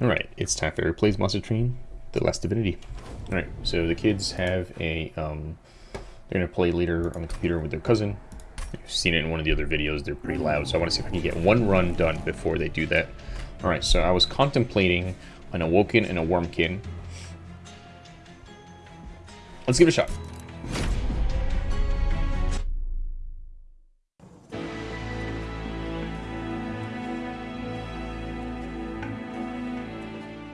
Alright, it's time for Plays Monster Train, The Last Divinity. Alright, so the kids have a, um, they're going to play later on the computer with their cousin. You've seen it in one of the other videos, they're pretty loud, so I want to see if I can get one run done before they do that. Alright, so I was contemplating an Awoken and a Wurmkin. Let's give it a shot.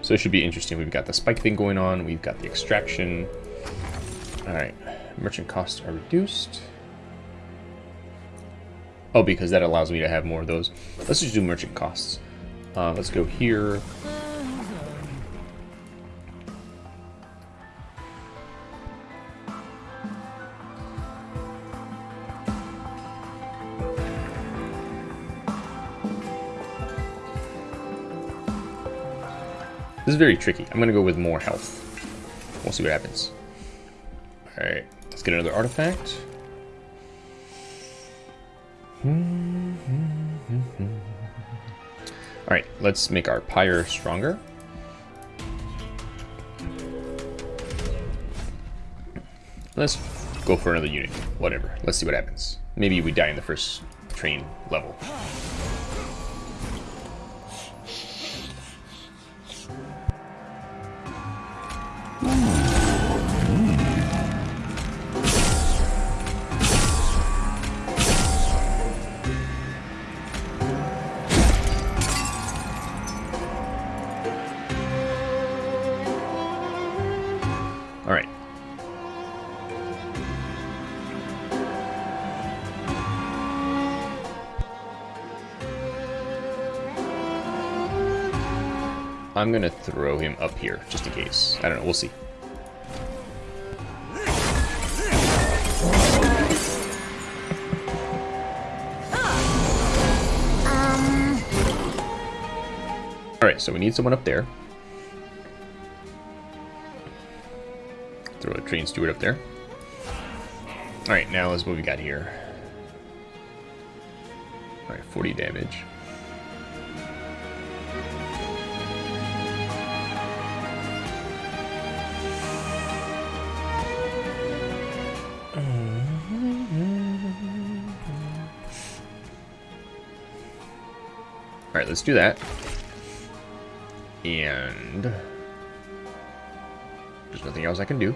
So this should be interesting. We've got the spike thing going on. We've got the extraction. All right. Merchant costs are reduced. Oh, because that allows me to have more of those. Let's just do merchant costs. Uh, let's go here. Very tricky. I'm going to go with more health. We'll see what happens. Alright, let's get another artifact. Alright, let's make our pyre stronger. Let's go for another unit. Whatever. Let's see what happens. Maybe we die in the first train level. I'm gonna throw him up here, just in case. I don't know, we'll see. Alright, so we need someone up there. Throw a train steward up there. Alright, now let's what we got here. Alright, 40 damage. Let's do that. And... There's nothing else I can do.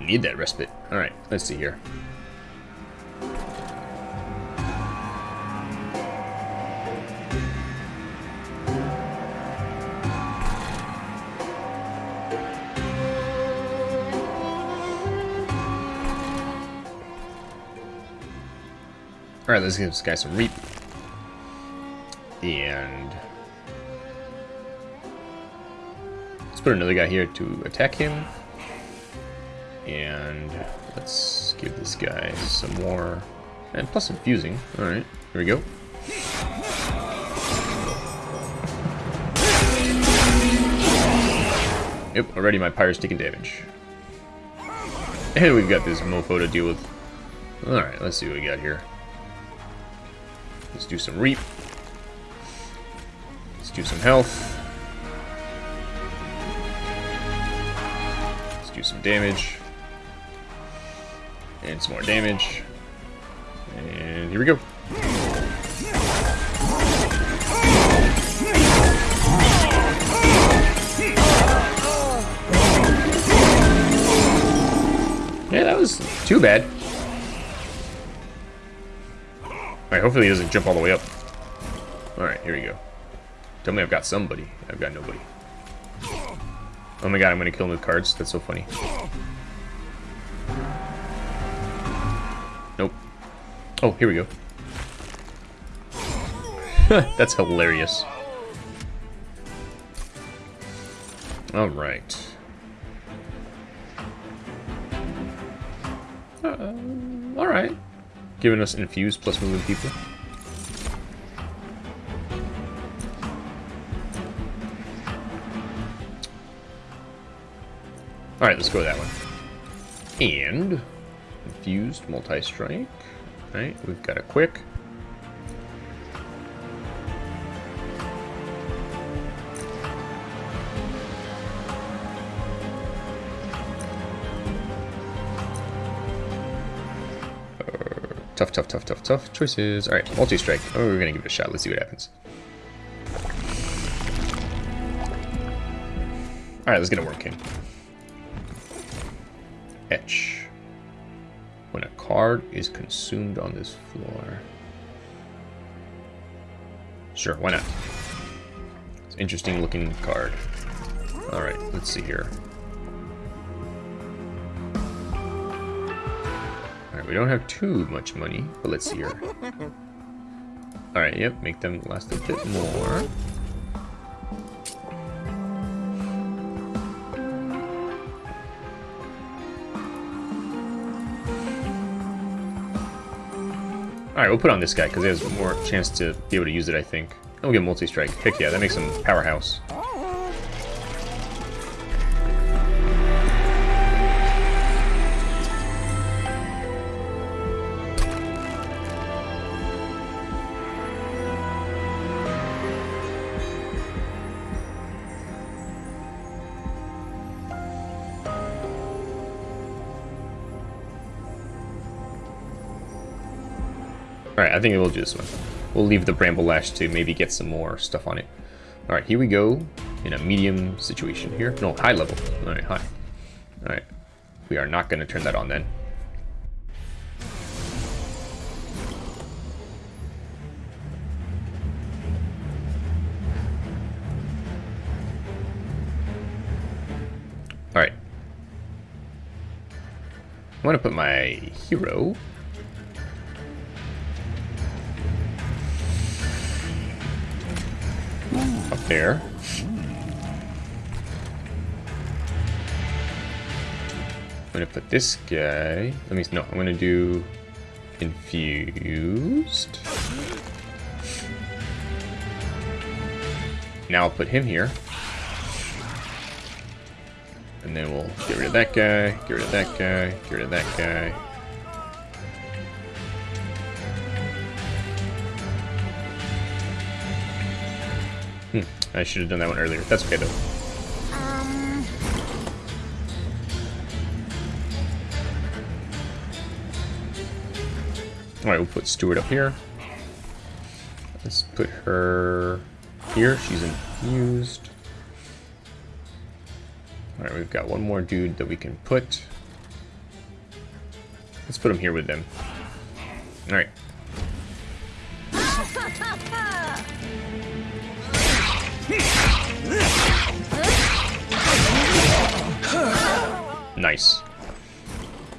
Need that respite. Alright, let's see here. Alright, let's give this guy some reap. And... Let's put another guy here to attack him. And let's give this guy some more... And plus infusing. Alright, here we go. Yep, already my pyre's taking damage. And we've got this mofo to deal with. Alright, let's see what we got here. Let's do some reap. Let's do some health. Let's do some damage. And some more damage. And here we go. Yeah, that was too bad. Alright, hopefully he doesn't jump all the way up. Alright, here we go. Tell me I've got somebody. I've got nobody. Oh my god, I'm gonna kill him with cards. That's so funny. Nope. Oh, here we go. That's hilarious. Alright. Uh, Alright giving us infused plus moving people. Alright, let's go that one. And infused multi-strike. Right, we've got a quick. Tough, tough, tough, tough, tough choices. Alright, multi-strike. Oh, we're gonna give it a shot. Let's see what happens. Alright, let's get a Wurmkin. Etch. When a card is consumed on this floor. Sure, why not? It's interesting looking card. Alright, let's see here. We don't have too much money, but let's see here. Alright, yep, make them last a bit more. Alright, we'll put on this guy, because he has more chance to be able to use it, I think. And we'll get multi-strike. Heck yeah, that makes him powerhouse. Alright, I think we'll do this one. We'll leave the Bramble Lash to maybe get some more stuff on it. Alright, here we go. In a medium situation here. No, high level. Alright, high. Alright. We are not going to turn that on then. Alright. I'm going to put my hero there. I'm gonna put this guy. Let me no. I'm gonna do infused. Now I'll put him here. And then we'll get rid of that guy, get rid of that guy, get rid of that guy. I should have done that one earlier. That's okay, though. Um... Alright, we'll put steward up here. Let's put her here. She's infused. Alright, we've got one more dude that we can put. Let's put him here with them. Alright. Nice.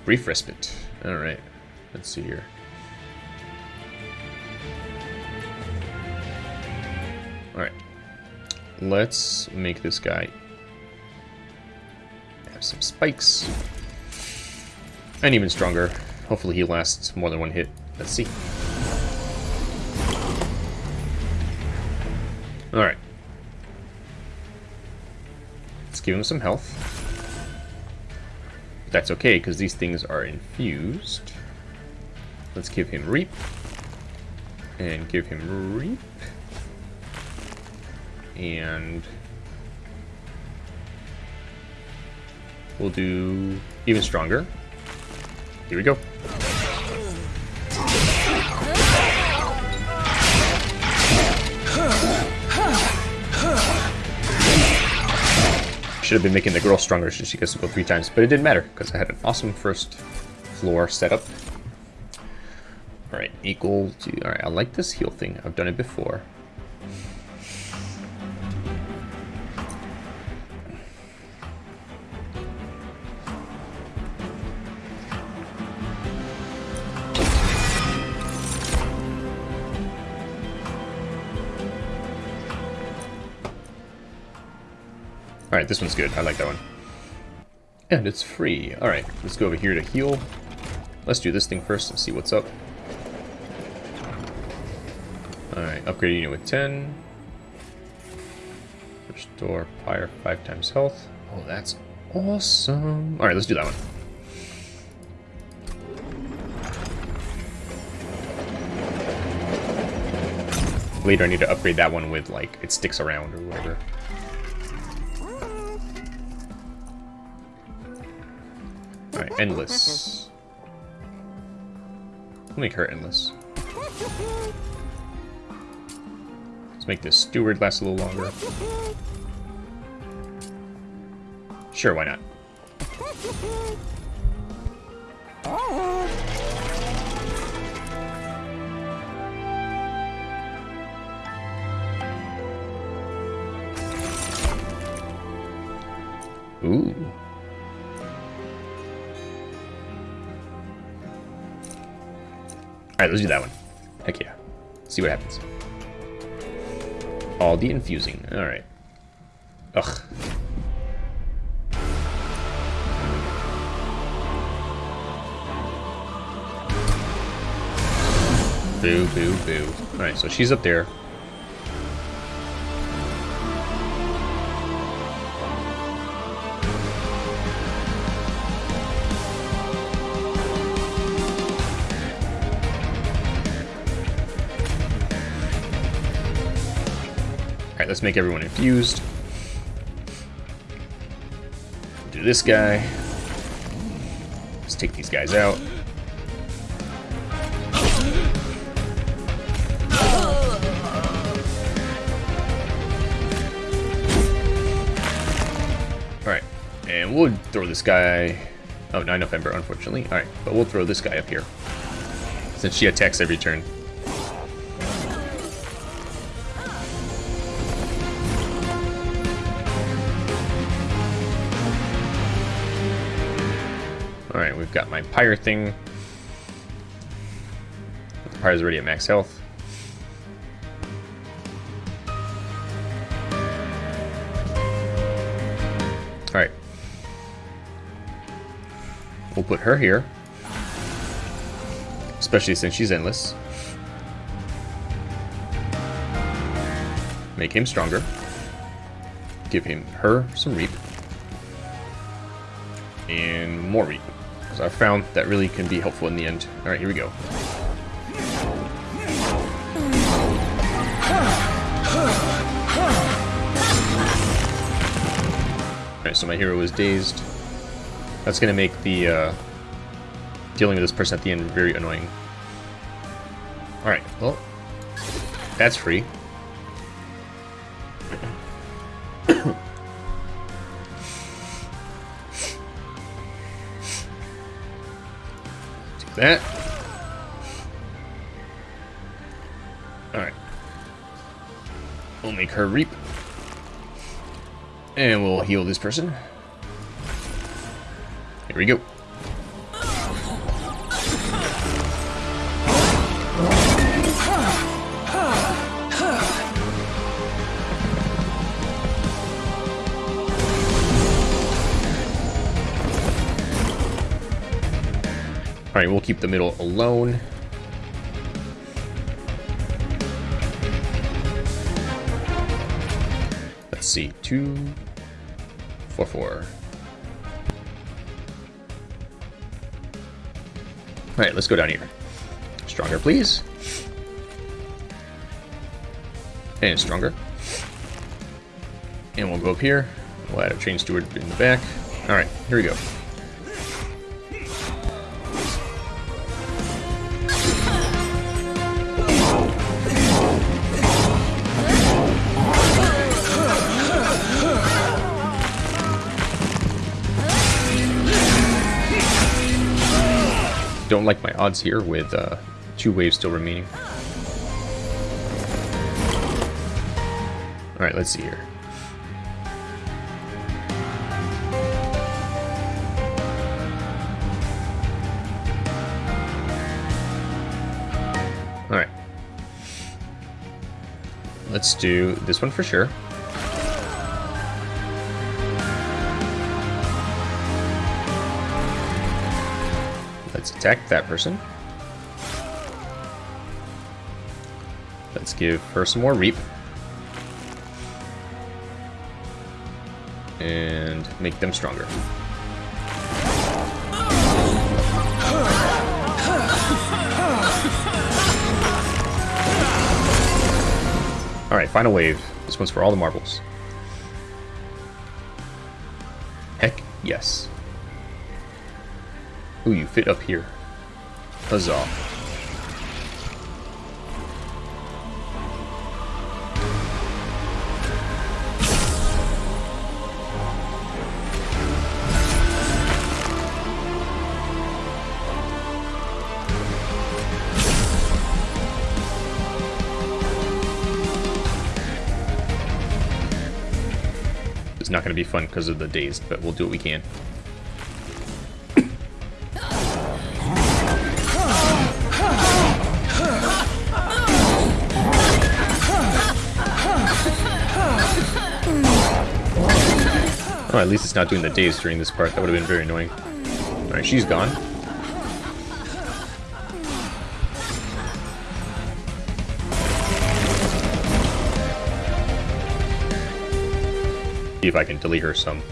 Brief respite. Alright. Let's see here. Alright. Let's make this guy have some spikes. And even stronger. Hopefully he lasts more than one hit. Let's see. Give him some health. That's okay, because these things are infused. Let's give him Reap. And give him Reap. And... We'll do even stronger. Here we go. Should have been making the girl stronger so she gets to go three times, but it didn't matter because I had an awesome first floor setup. Alright, equal to... Alright, I like this heal thing. I've done it before. Alright, this one's good. I like that one. And it's free. Alright, let's go over here to heal. Let's do this thing first and see what's up. Alright, upgrade unit with 10. Restore fire 5 times health. Oh, that's Awesome. Alright, let's do that one. Later I need to upgrade that one with, like, it sticks around or whatever. Endless. We'll make her endless. Let's make this steward last a little longer. Sure, why not? Ooh. Let's do that one. Heck yeah. See what happens. All the infusing. Alright. Ugh. Boo, boo, boo. Alright, so she's up there. Alright, let's make everyone infused. Do this guy. Let's take these guys out. Alright, and we'll throw this guy... Oh, 9 November, unfortunately. Alright, but we'll throw this guy up here. Since she attacks every turn. We've got my Pyre thing. The Pyre's already at max health. Alright. We'll put her here. Especially since she's endless. Make him stronger. Give him her some reap. And more reap. Because I found that really can be helpful in the end. Alright, here we go. Alright, so my hero is dazed. That's going to make the uh, dealing with this person at the end very annoying. Alright, well, that's free. That. Alright. We'll make her reap. And we'll heal this person. Here we go. Alright, we'll keep the middle alone. Let's see, two, four, four. Alright, let's go down here. Stronger, please. And stronger. And we'll go up here. We'll add a train steward in the back. Alright, here we go. Don't like my odds here with uh, two waves still remaining. Alright, let's see here. Alright. Let's do this one for sure. Attack that person. Let's give her some more reap. and make them stronger. Alright, final wave. This one's for all the marbles. Heck yes. Ooh, you fit up here. Huzzah. It's not going to be fun because of the dazed, but we'll do what we can. Least it's not doing the daze during this part. That would have been very annoying. Alright, she's gone. See if I can delete her some.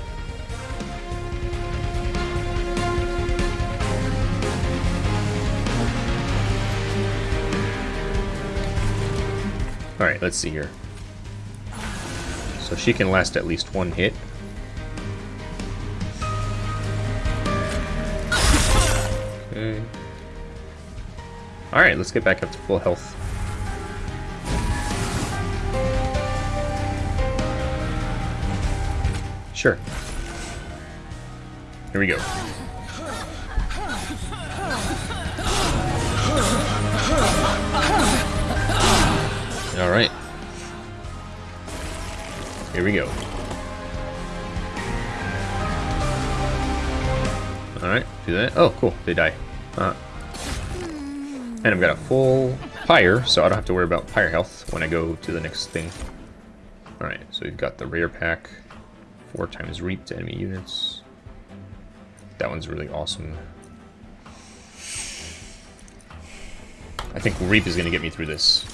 Alright, let's see here. So she can last at least one hit. Alright, let's get back up to full health. Sure. Here we go. Alright. Here we go. Alright, do that. Oh, cool. They die. Uh, and I've got a full pyre, so I don't have to worry about pyre health when I go to the next thing. Alright, so we've got the rare pack. Four times reap to enemy units. That one's really awesome. I think reap is going to get me through this.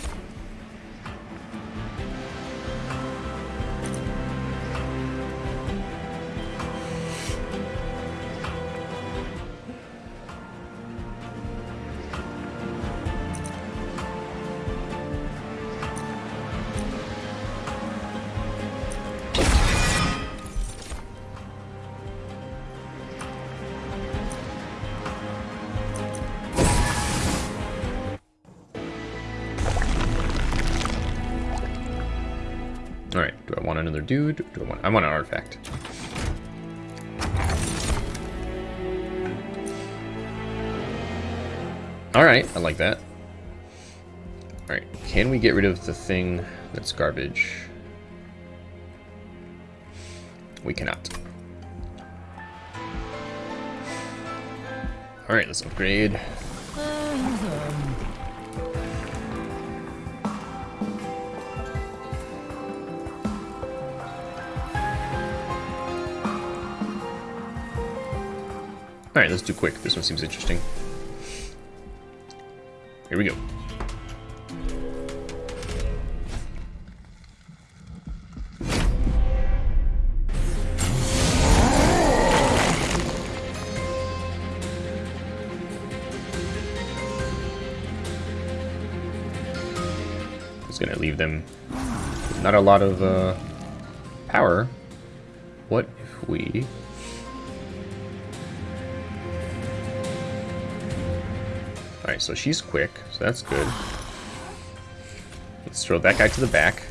Alright, do I want another dude? Do I want I want an artifact. Alright, I like that. Alright, can we get rid of the thing that's garbage? We cannot. Alright, let's upgrade. Alright, let's do quick. This one seems interesting. Here we go. Just gonna leave them not a lot of uh, power. What if we Alright, so she's quick, so that's good. Let's throw that guy to the back.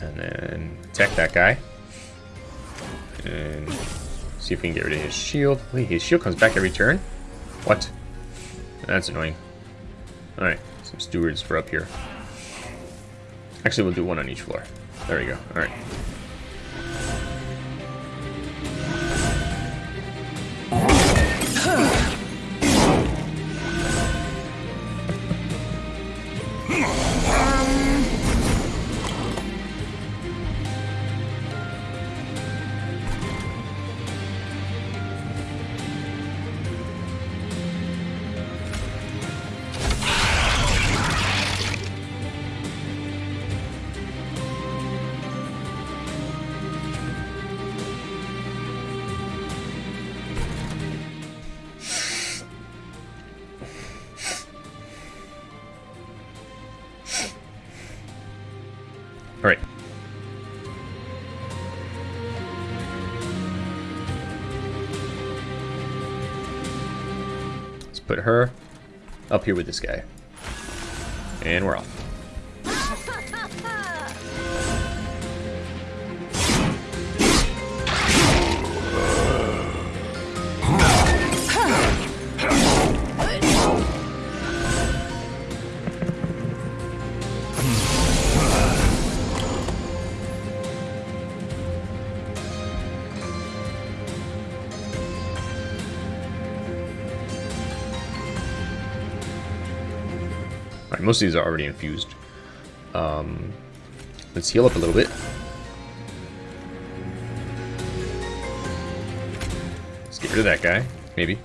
And then attack that guy. And see if we can get rid of his shield. Wait, his shield comes back every turn? What? That's annoying. Alright, some stewards for up here. Actually, we'll do one on each floor. There we go. Alright. Put her up here with this guy. And we're off. Most of these are already infused. Um, let's heal up a little bit. Let's get rid of that guy, maybe.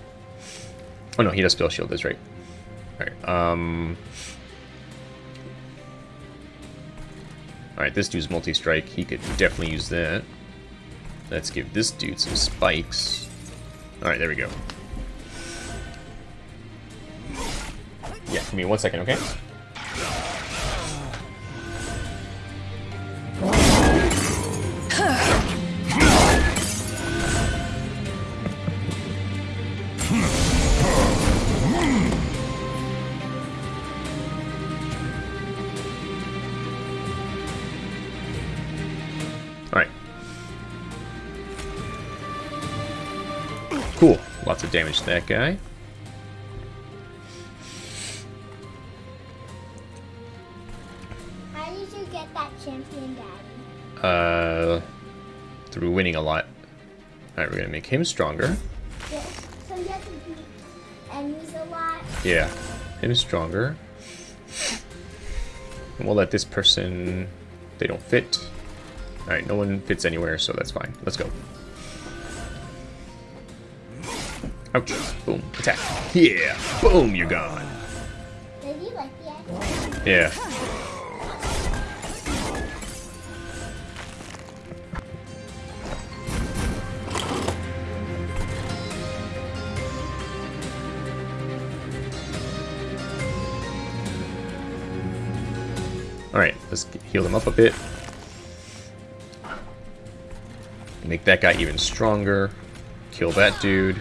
Oh no, he does spell shield, that's right. Alright, um... Alright, this dude's multi-strike, he could definitely use that. Let's give this dude some spikes. Alright, there we go. Yeah, give me one second, okay? Of damage to that guy. How did you get that champion, Daddy? Uh, through winning a lot. Alright, we're gonna make him stronger. Yes. So you have to beat enemies a lot. Yeah, him stronger. And we'll let this person... They don't fit. Alright, no one fits anywhere, so that's fine. Let's go. Ouch. Boom. Attack. Yeah. Boom, you're gone. Did you like the action? Yeah. Alright, let's heal them up a bit. Make that guy even stronger. Kill that dude.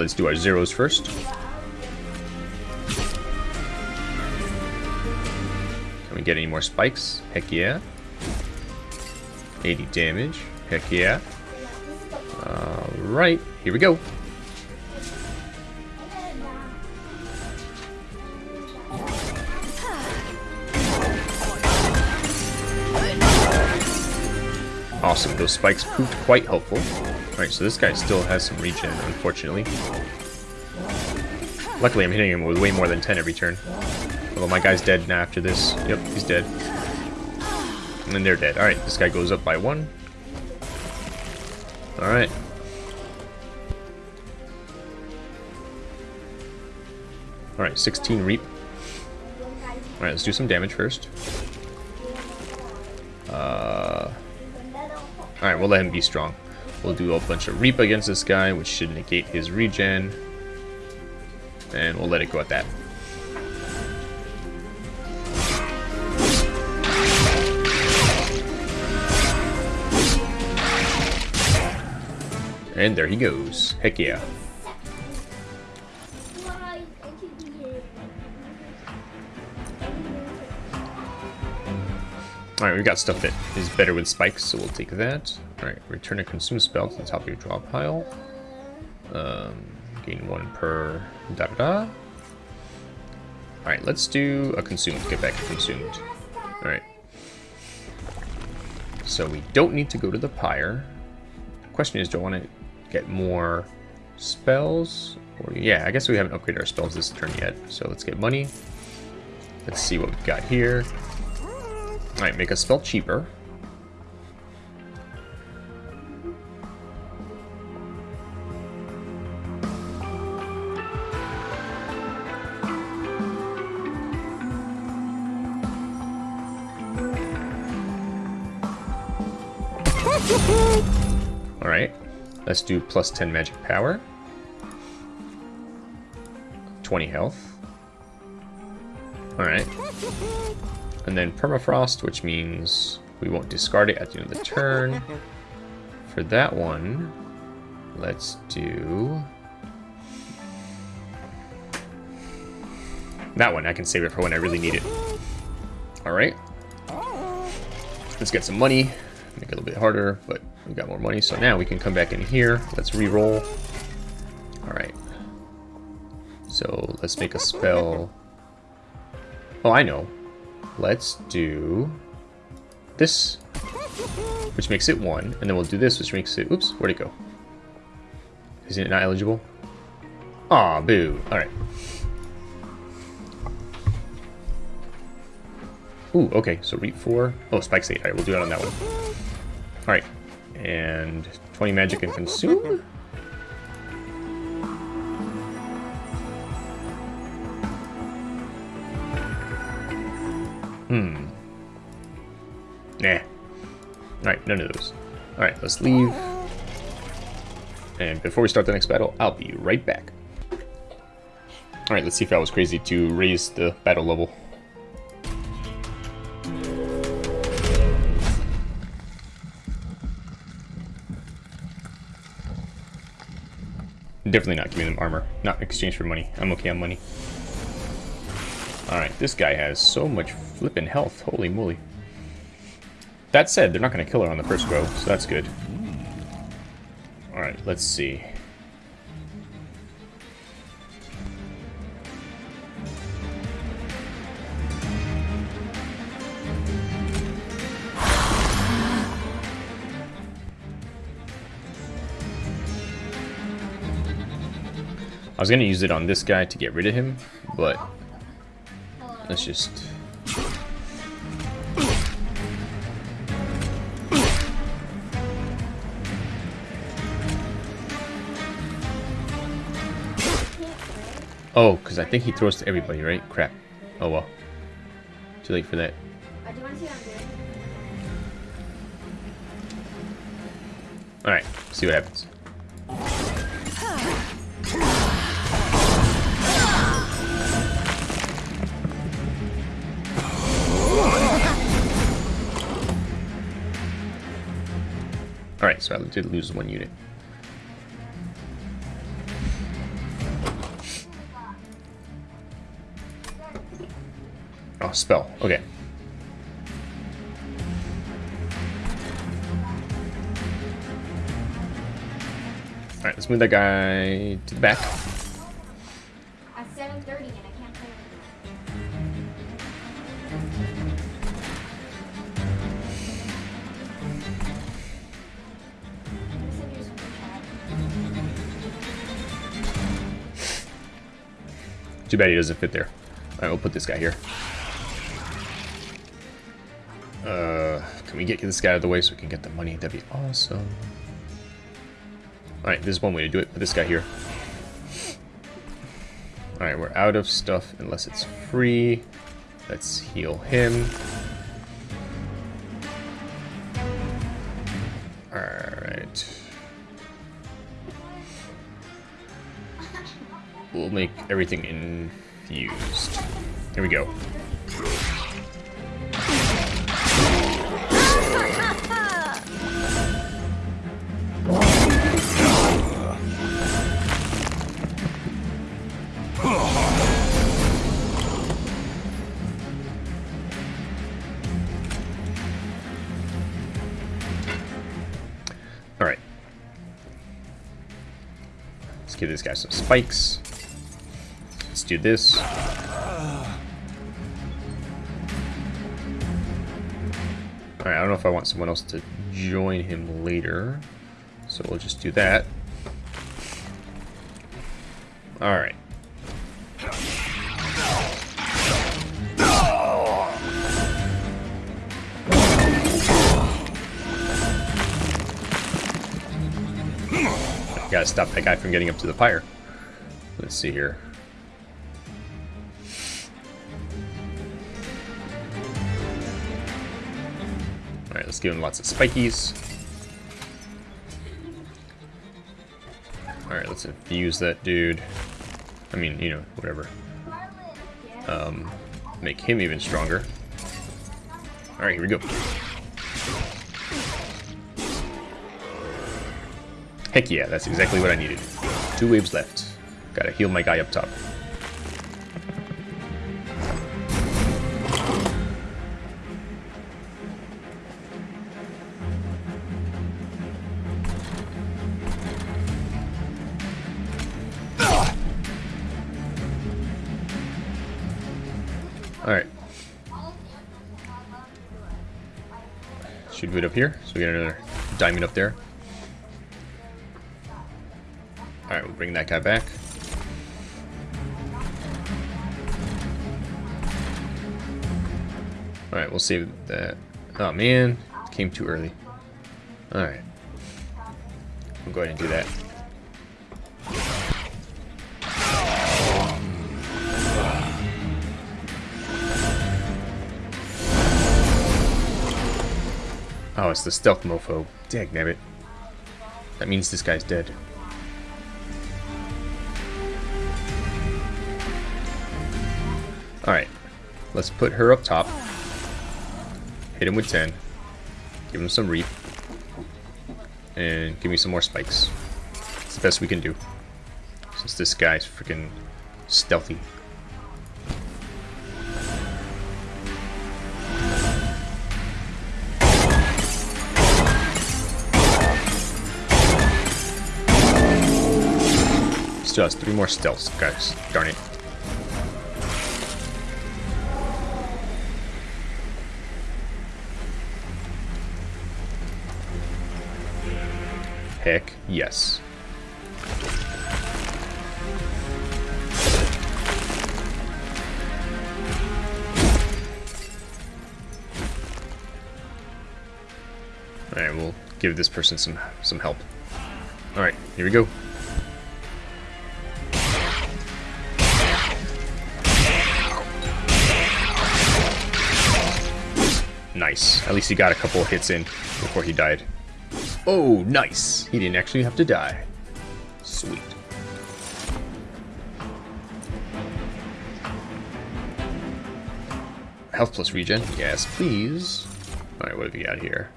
Let's do our zeros first. Can we get any more spikes? Heck yeah. 80 damage. Heck yeah. Alright, here we go. Awesome, those spikes proved quite helpful. Alright, so this guy still has some regen, unfortunately. Luckily, I'm hitting him with way more than 10 every turn. Although my guy's dead now after this. Yep, he's dead. And then they're dead. Alright, this guy goes up by one. Alright. Alright, 16 reap. Alright, let's do some damage first. Uh, Alright, we'll let him be strong. We'll do a bunch of reap against this guy, which should negate his regen. And we'll let it go at that. And there he goes. Heck yeah. Alright, we've got stuff that is better with spikes, so we'll take that. Alright, return a consume spell to the top of your draw pile. Um, gain one per da da da. Alright, let's do a consumed. Get back consumed. Alright. So we don't need to go to the pyre. The question is, do I want to get more spells? Or yeah, I guess we haven't upgraded our spells this turn yet. So let's get money. Let's see what we've got here. Alright, make us feel cheaper. Alright, let's do plus 10 magic power. 20 health. Alright. And then permafrost, which means we won't discard it at the end of the turn. For that one, let's do... That one, I can save it for when I really need it. Alright. Let's get some money. Make it a little bit harder, but we got more money. So now we can come back in here. Let's re-roll. Alright. So let's make a spell. Oh, I know. Let's do this, which makes it one, and then we'll do this, which makes it, oops, where'd it go? Isn't it not eligible? Aw, boo. Alright. Ooh, okay, so reap 4. Oh, spikes 8. Alright, we'll do it on that one. Alright. And 20 magic and consume? Hmm. Nah. Alright, none of those. Alright, let's leave. And before we start the next battle, I'll be right back. Alright, let's see if I was crazy to raise the battle level. Definitely not giving them armor. Not in exchange for money. I'm okay on money. Alright, this guy has so much flippin' health. Holy moly. That said, they're not going to kill her on the first go, so that's good. Alright, let's see. I was going to use it on this guy to get rid of him, but let's just... Oh, because I think he throws to everybody, right? Crap. Oh well. Too late for that. Uh, do you want to see what I'm doing? Alright, see what happens. Alright, so I did lose one unit. Oh, spell. Okay. Alright, let's move that guy to the back. At 7.30 and I can't play with you. I'm gonna send you a screenshot. Too bad he doesn't fit there. Alright, we'll put this guy here. Uh, can we get this guy out of the way so we can get the money? That'd be awesome. Alright, this is one way to do it. Put this guy here. Alright, we're out of stuff unless it's free. Let's heal him. Alright. We'll make everything infused. Here we go. Give this guy some spikes. Let's do this. Alright, I don't know if I want someone else to join him later. So we'll just do that. Alright. gotta stop that guy from getting up to the pyre. Let's see here. Alright, let's give him lots of spikies. Alright, let's infuse that dude. I mean, you know, whatever. Um, make him even stronger. Alright, here we go. Heck yeah, that's exactly what I needed. Two waves left. Gotta heal my guy up top. Alright. Should do it up here, so we get another diamond up there. Bring that guy back. Alright, we'll save that. Oh man, came too early. Alright. We'll go ahead and do that. Oh, it's the stealth mofo. Dagnabbit. That means this guy's dead. Alright. Let's put her up top. Hit him with 10. Give him some reap. And give me some more spikes. It's the best we can do. Since this guy's freaking stealthy. Still has three more stealths, guys. Darn it. Heck yes. Alright, we'll give this person some some help. Alright, here we go. Nice. At least he got a couple hits in before he died. Oh, nice. He didn't actually have to die. Sweet. Health plus regen. Yes, please. Alright, what have we got here?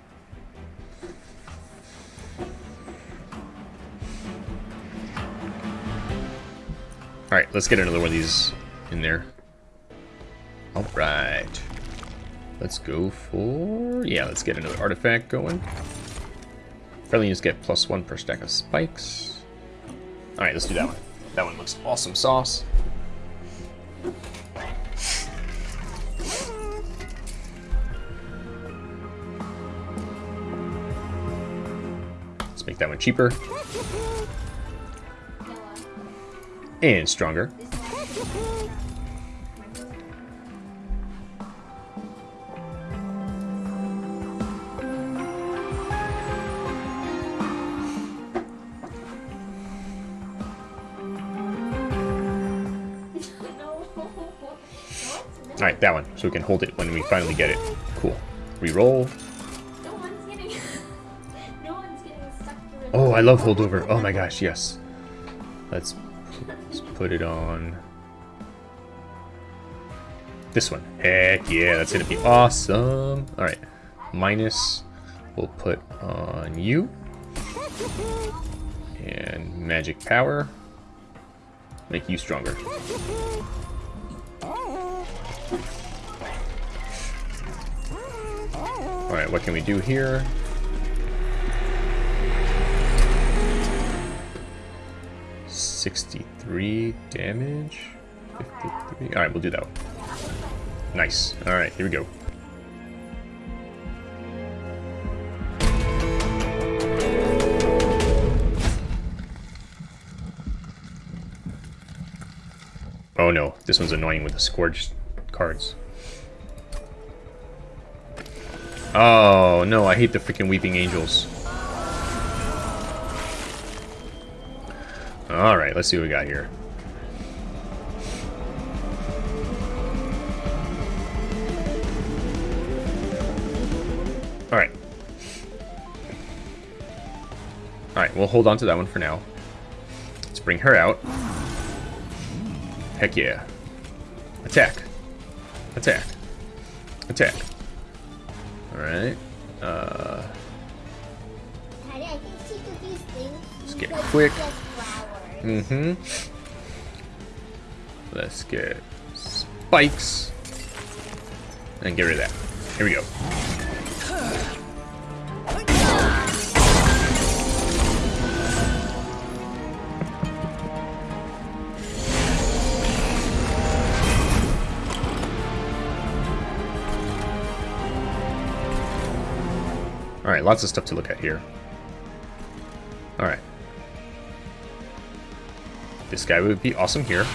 Alright, let's get another one of these in there. Alright. Let's go for... Yeah, let's get another artifact going. Units get plus one per stack of spikes. Alright, let's do that one. That one looks awesome sauce. Let's make that one cheaper. And stronger. That one. So we can hold it when we finally get it. Cool. Reroll. No one's getting. no one's getting stuck. Oh, I love holdover. Oh my gosh, yes. Let's, let's put it on this one. Heck yeah, that's gonna be awesome. Alright, minus we'll put on you. And magic power. Make you stronger. Alright, what can we do here? Sixty-three damage. Fifty-three. All right, we'll do that one. Nice. All right, here we go. Oh no, this one's annoying with the scourged Oh no, I hate the freaking weeping angels. Alright, let's see what we got here. Alright. Alright, we'll hold on to that one for now. Let's bring her out. Heck yeah. Attack. Attack. Attack. Alright. Uh. Let's get quick. mm-hmm. Let's get spikes. And get rid of that. Here we go. Lots of stuff to look at here. Alright. This guy would be awesome here.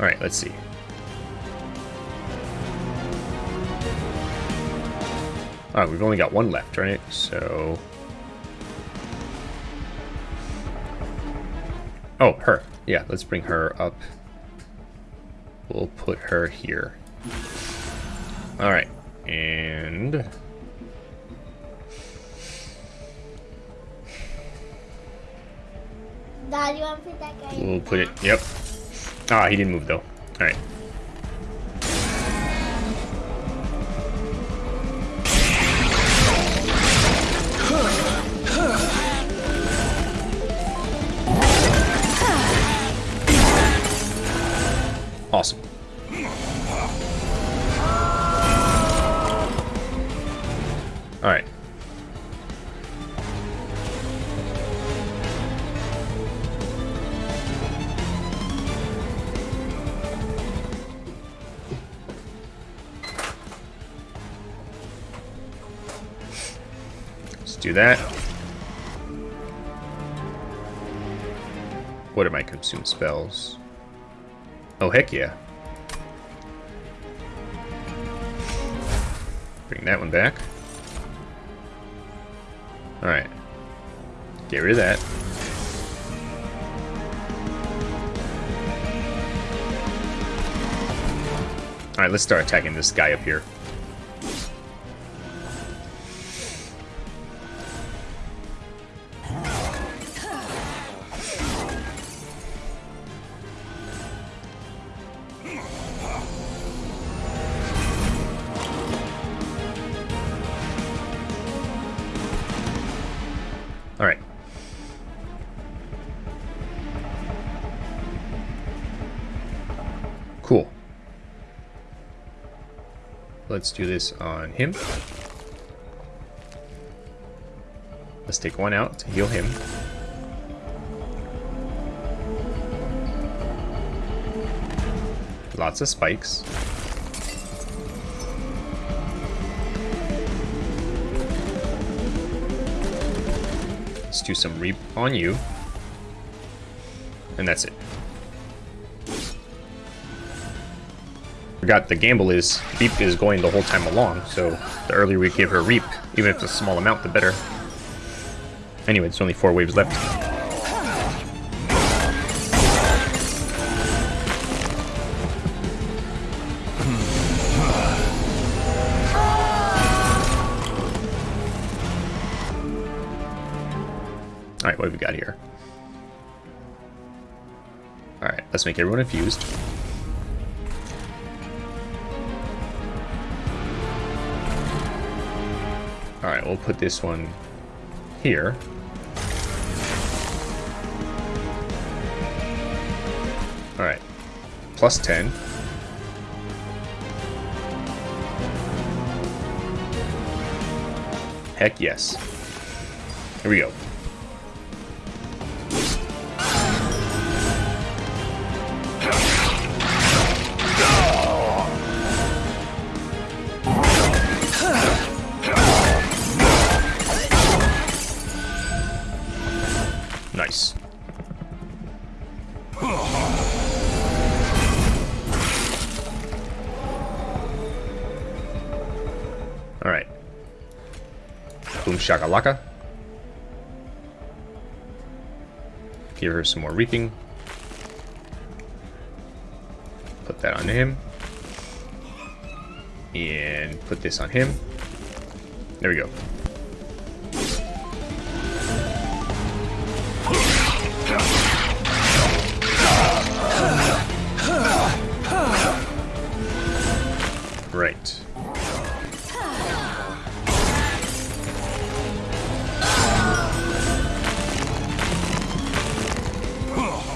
Alright, let's see. Alright, we've only got one left, right? So... Yeah, let's bring her up. We'll put her here. Alright. And... Dad, you want to put that guy We'll put it... Yep. Ah, he didn't move, though. Alright. Awesome. Do that. What are my consume spells? Oh, heck yeah. Bring that one back. Alright. Get rid of that. Alright, let's start attacking this guy up here. Let's do this on him. Let's take one out to heal him. Lots of spikes. Let's do some reap on you. And that's it. Forgot the gamble is reap is going the whole time along, so the earlier we give her reap, even if it's a small amount, the better. Anyway, it's only four waves left. Alright, what have we got here? Alright, let's make everyone infused. We'll put this one here. Alright. Plus 10. Heck yes. Here we go. Give her some more reaping. Put that on him. And put this on him. There we go.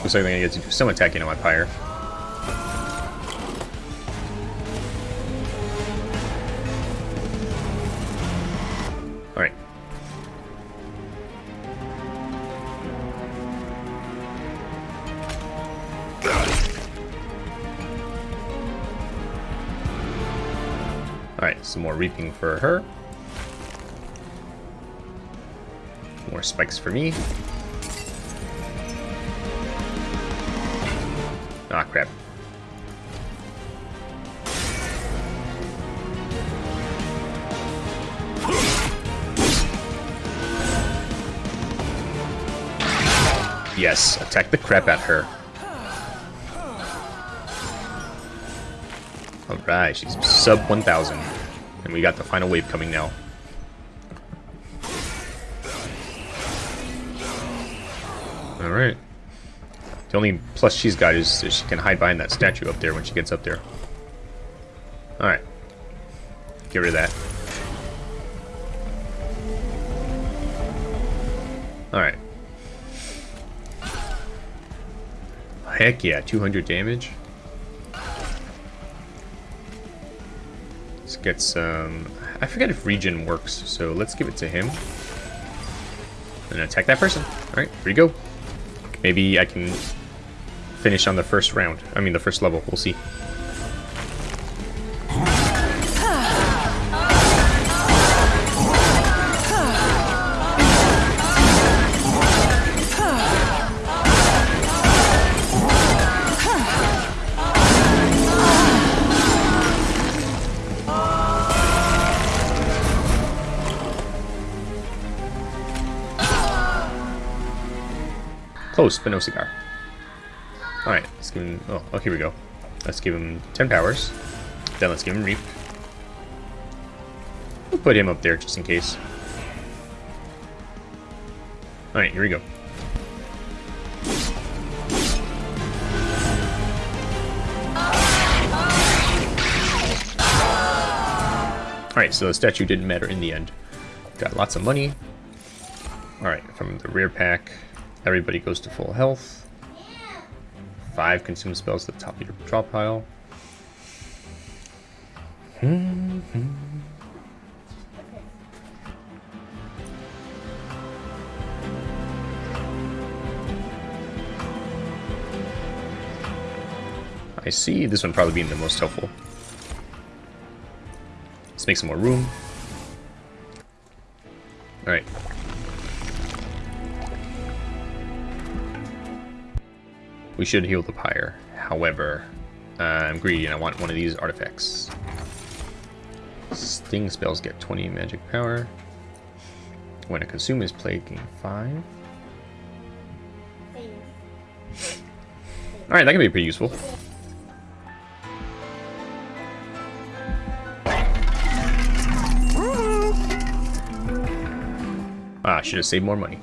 Looks like I'm gonna get some attacking on my pyre. Alright. Alright, some more reaping for her. More spikes for me. Ah, crap. Yes, attack the crap at her. Alright, she's sub 1000. And we got the final wave coming now. The only plus she's got is, is she can hide behind that statue up there when she gets up there. Alright. Get rid of that. Alright. Heck yeah, 200 damage. Let's get some... I forget if regen works, so let's give it to him. And attack that person. Alright, here we go. Maybe I can finish on the first round. I mean, the first level. We'll see. Close, but no cigar. Alright, let's give him... Oh, oh, here we go. Let's give him 10 powers. Then let's give him Reap. We'll put him up there just in case. Alright, here we go. Alright, so the statue didn't matter in the end. Got lots of money. Alright, from the rear pack, everybody goes to full health. Five consume spells at the top of your draw pile. Hmm. I see this one probably being the most helpful. Let's make some more room. Alright. We should heal the pyre. However, uh, I'm greedy and I want one of these artifacts. Sting spells get 20 magic power. When a consume is played, gain 5. Alright, that can be pretty useful. Ah, should have saved more money.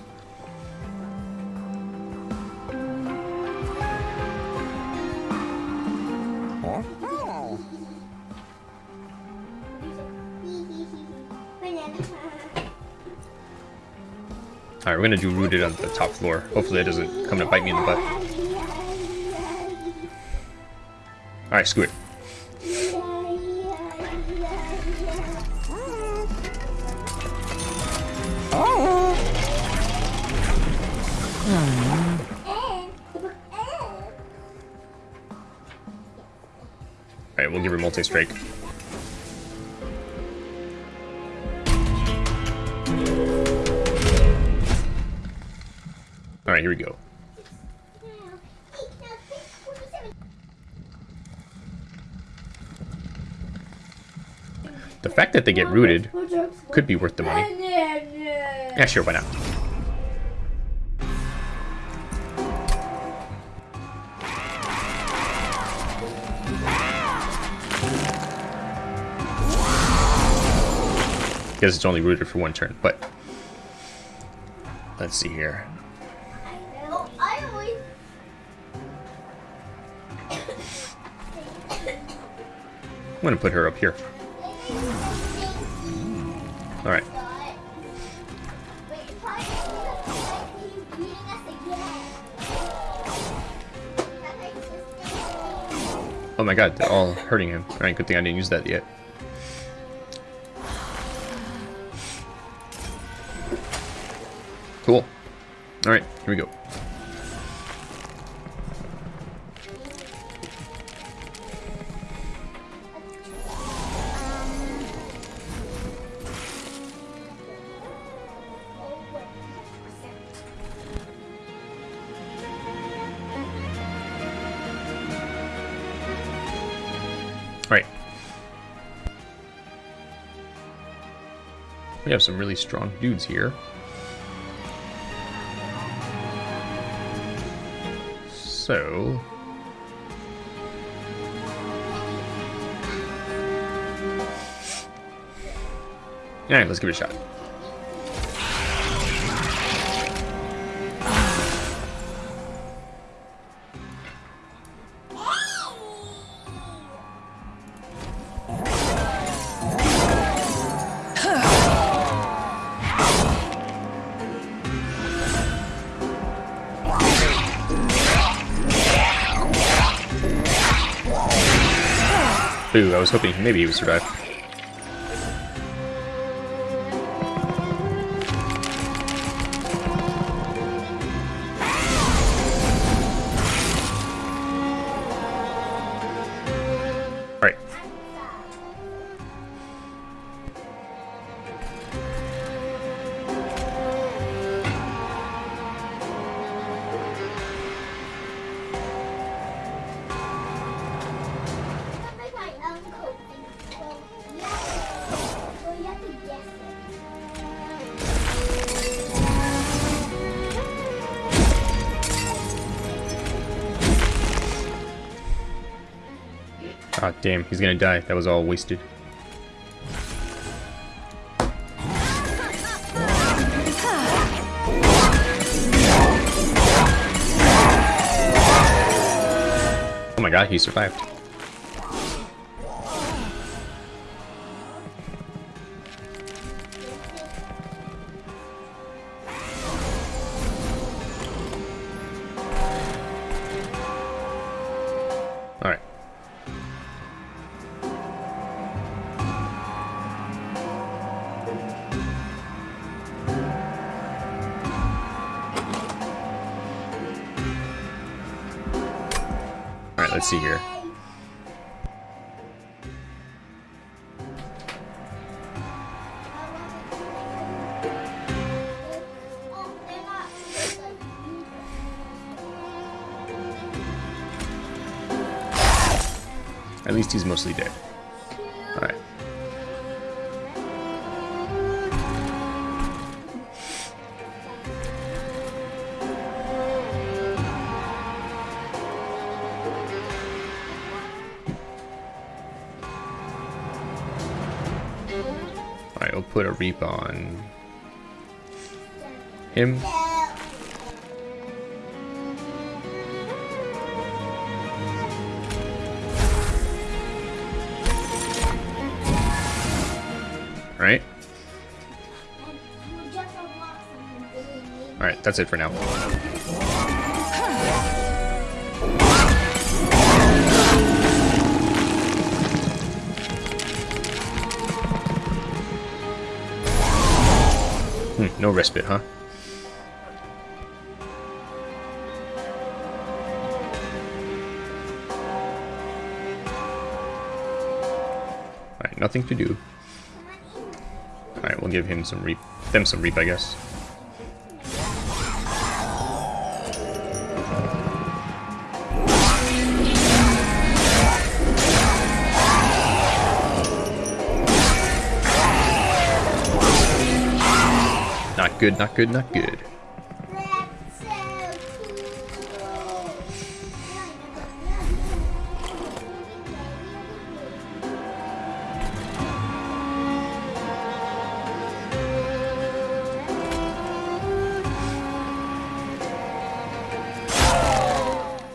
We're gonna do rooted on the top floor. Hopefully that doesn't come to bite me in the butt. Alright, screw it. Alright, we'll give her multi-strike. Fact that they get rooted could be worth the money. Yeah, sure, why not? Guess it's only rooted for one turn, but let's see here. I'm gonna put her up here. Oh my god, they're all hurting him. Alright, good thing I didn't use that yet. Really strong dudes here. So... Alright, let's give it a shot. Was hoping maybe he would survive. Damn, he's gonna die. That was all wasted. Oh my god, he survived. At least he's mostly dead. Alright. Alright, we'll put a reap on him. That's it for now. Hmm, no respite, huh? Alright, nothing to do. Alright, we'll give him some reap. Them some reap, I guess. good, not good, not good.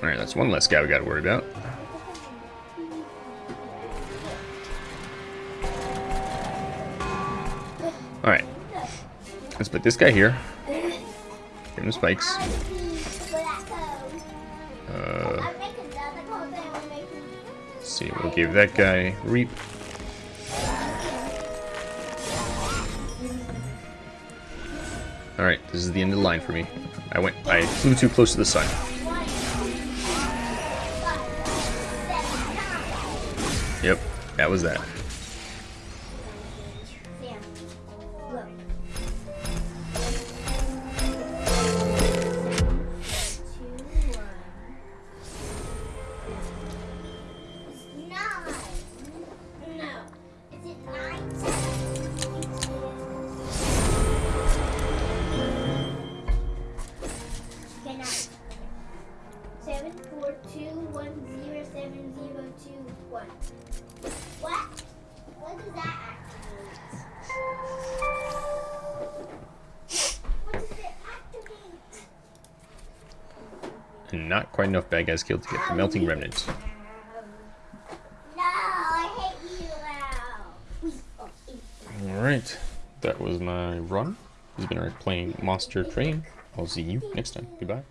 Alright, that's one less guy we gotta worry about. This guy here. Give him spikes. Uh, see, we'll give that guy reap. Alright, this is the end of the line for me. I went I flew too close to the sun. Yep, that was that. Enough killed to get the melting remnant. No, I hate you now. Alright, that was my run. This has been our playing Monster Train. I'll see you next time. Goodbye.